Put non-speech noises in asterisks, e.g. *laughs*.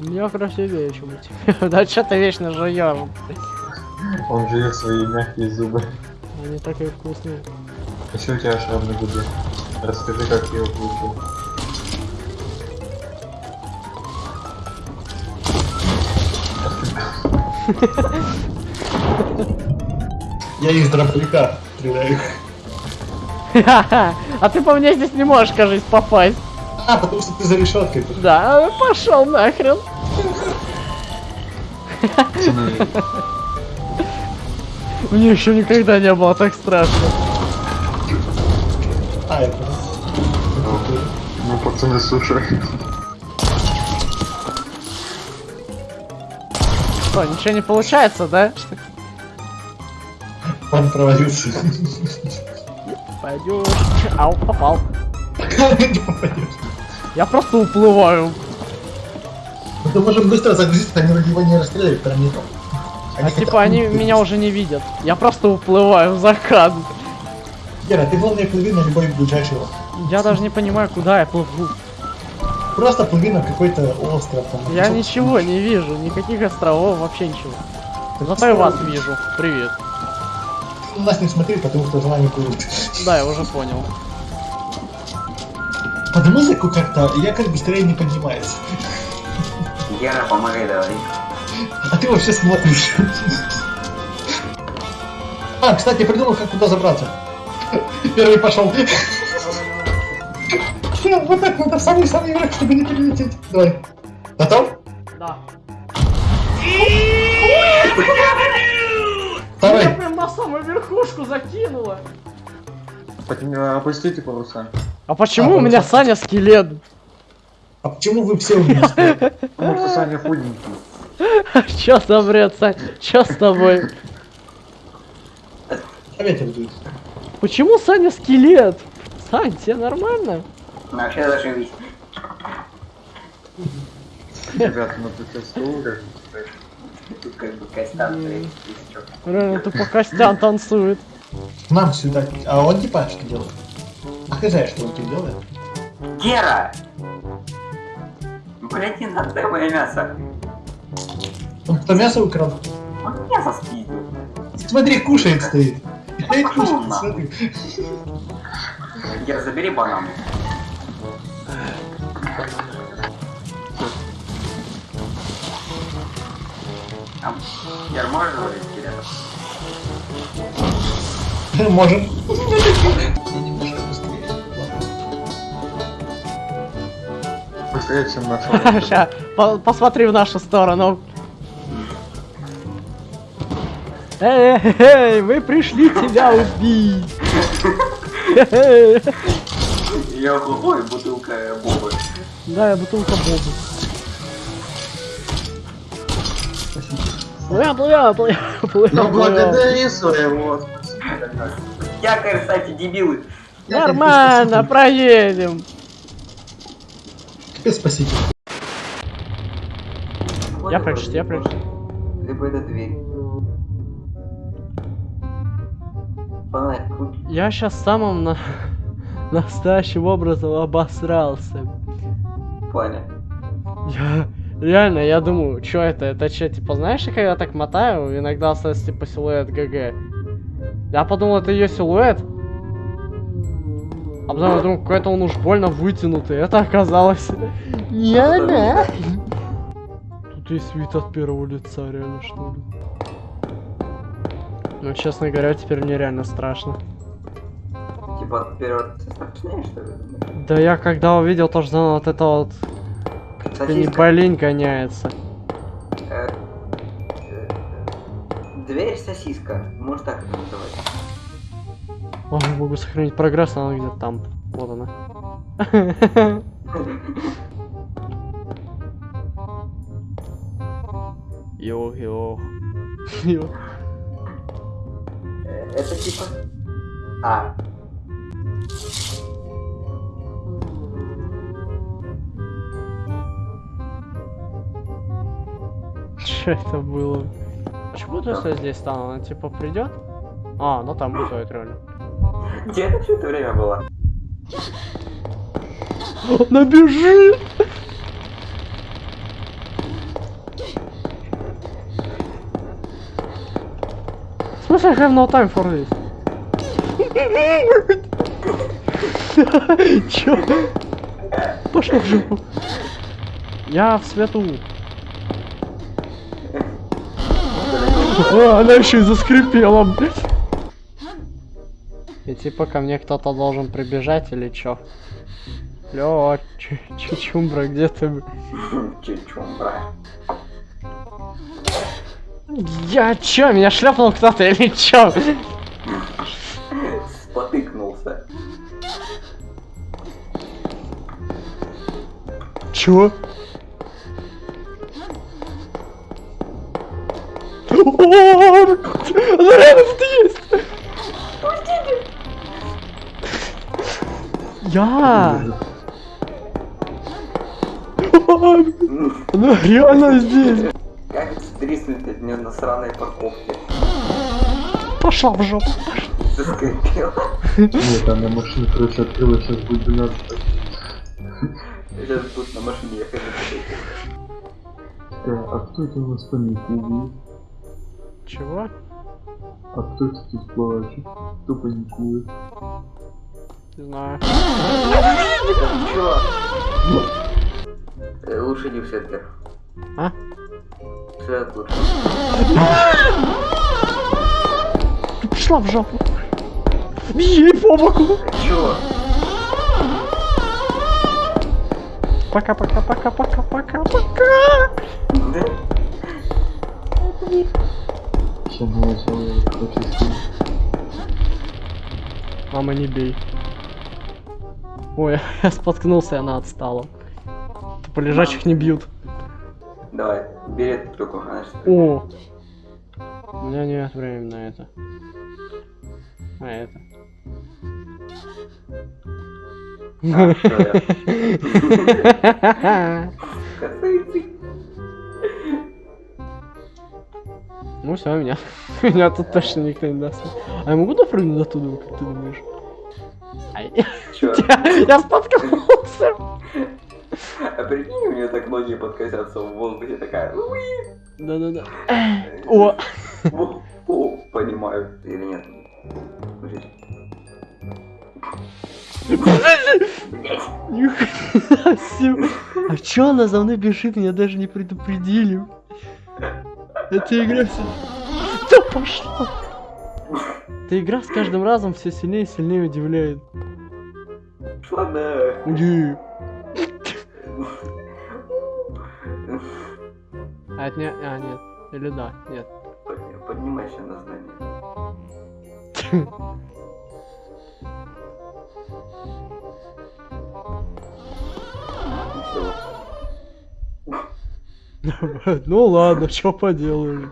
У меня красивее, чем у тебя. Да что ты вечно жуешь? Он жует свои мягкие зубы. Они такие вкусные. Еще у тебя шрам на губе. Расскажи, как ты его получил. Я из дробовика стреляю. А ты по мне здесь не можешь, кажется, попасть. А, потому что ты за решеткой. Да, пошел нахрен. Мне еще никогда не было так страшно. А, это... ну пацаны, слушай. Что, ничего не получается, да? Он провалился. Пойдешь. Ау, попал. *laughs* Не попадешь. Я просто уплываю. Ну, ты можем быстро загрузиться, они его не расстреляют пирамидом. А типа они меня уже не видят. Я просто уплываю в закат. Гера, ты волны плыви на любой ближайший остров. Я даже не понимаю, куда я плыву. Просто плыви на какой-то остров. Там, Я кусок- ничего не вижу, никаких островов, вообще ничего. Ты Зато и вас вижу. Привет. На нас не смотри, потому что за нами плывут. Да, я уже понял. Под музыку как-то якорь быстрее не поднимается. Гера, помогай давай. А ты вообще смотришь. А, кстати, я придумал, как туда забраться. Первый пошел. Вот так надо в самый-самый враг, чтобы не перелететь. Давай. Готов? Да. Давай. Меня прям на самую верхушку закинуло. Подними- Опустите паруса. А почему А, у меня Саня скелет? А почему вы все у меня стоите? Потому что Саня худенький. Чё за бред, Сань? Чё с тобой? А ветер дует. Почему Саня скелет? Сань, тебе нормально? Ну, вообще зашибись. Ребята, ну тут бы. Тут как бы костян. Реально, тупо Костян танцует. Нам сюда. А он типа что делает? Покажи, что он тут делает. Гера! Блять, не надо мое мясо. Он кто мясо украл? Он мясо спиздил. Смотри, кушает стоит. Стоит, кушает, смотри. Гера, забери банан. Гера, можешь говорить скелетов? Можем. Быстрее, *laughs* чем. Ща, по- посмотри в нашу сторону. Эй, эй, эй, мы пришли тебя убить. Я ой, бутылка бобы. Да, я бутылка Бобы. Плывем, плывем, плывем, плывем, Ну благодари своего. Якорь, кстати, дебилы. Нормально, проедем. Теперь спасите. Я прячусь, я прячусь. Либо это дверь. Фонарь, крути. Я сейчас самым на... настоящим образом обосрался. Понял. Я... Реально, я думаю, что это? Это что, типа, знаешь, когда я так мотаю, иногда остается типа силуэт ГГ. Я подумал, это ее силуэт. А потом я думаю, какой-то он уж больно вытянутый. Это оказалось... Не она. Тут есть вид от первого лица, реально, что ли. Ну, честно говоря, теперь мне реально страшно. Типа вперед страшнее, что ли? Да я когда увидел то, что вот это вот не болень гоняется. Э, э, Дверь сосиска. Может так это называть. О, могу сохранить прогресс, она где-то там. Вот она. Йо, йо. Йо. Это типа... А. Что это было? Почему ты что здесь стал? Она типа придет? А, ну там будет реально. Где это все это время было? Она бежит! Слушай, have no time for this. *laughs* Чё? Пошел в жопу. Я в свету. О, она еще и заскрипела. И типа ко мне кто-то должен прибежать или чё? Лё, чу- чучумбра, где ты? Чучумбра. Я чё, меня шлепнул кто-то или чё? Спотыкнулся. Чё? О, Она рядом Я! Она реально здесь! Как стриснуть от нее на сраной парковке? Пошла в жопу! Заскрипела. Нет, там на машину, короче, открыла, сейчас будет 12. Сейчас тут на машине ехать. Э, А кто это у нас паникует? Чего? А кто это тут плачет? Кто паникует? Не знаю. Чё? Э, Лучше не в вверх. А? Свет лучше. Ты пошла в жопу! Ей по боку! Чё? Пока, пока, пока, пока, пока, пока! Да? Мама, не бей. Ой, *laughs* я споткнулся, и она отстала. Тупо лежачих не бьют. Давай, бери эту штуку, О! У меня нет времени на это. А это. *laughs* Ну все, меня. *laughs* Меня тут точно никто не даст. А я могу допрыгнуть оттуда, как ты думаешь? *laughs* Я, споткнулся. А прикинь, у нее так ноги подкосятся в воздухе, такая... Да-да-да. О! О, о, понимаю. Или нет? *laughs* А чё она за мной бежит, меня даже не предупредили. Эта игра все... Да пошла! Эта игра с каждым разом все сильнее и сильнее удивляет. Уди. А, это не... А, нет. Или да, нет. Подни- Поднимайся на здание. Ну ладно, что поделаешь.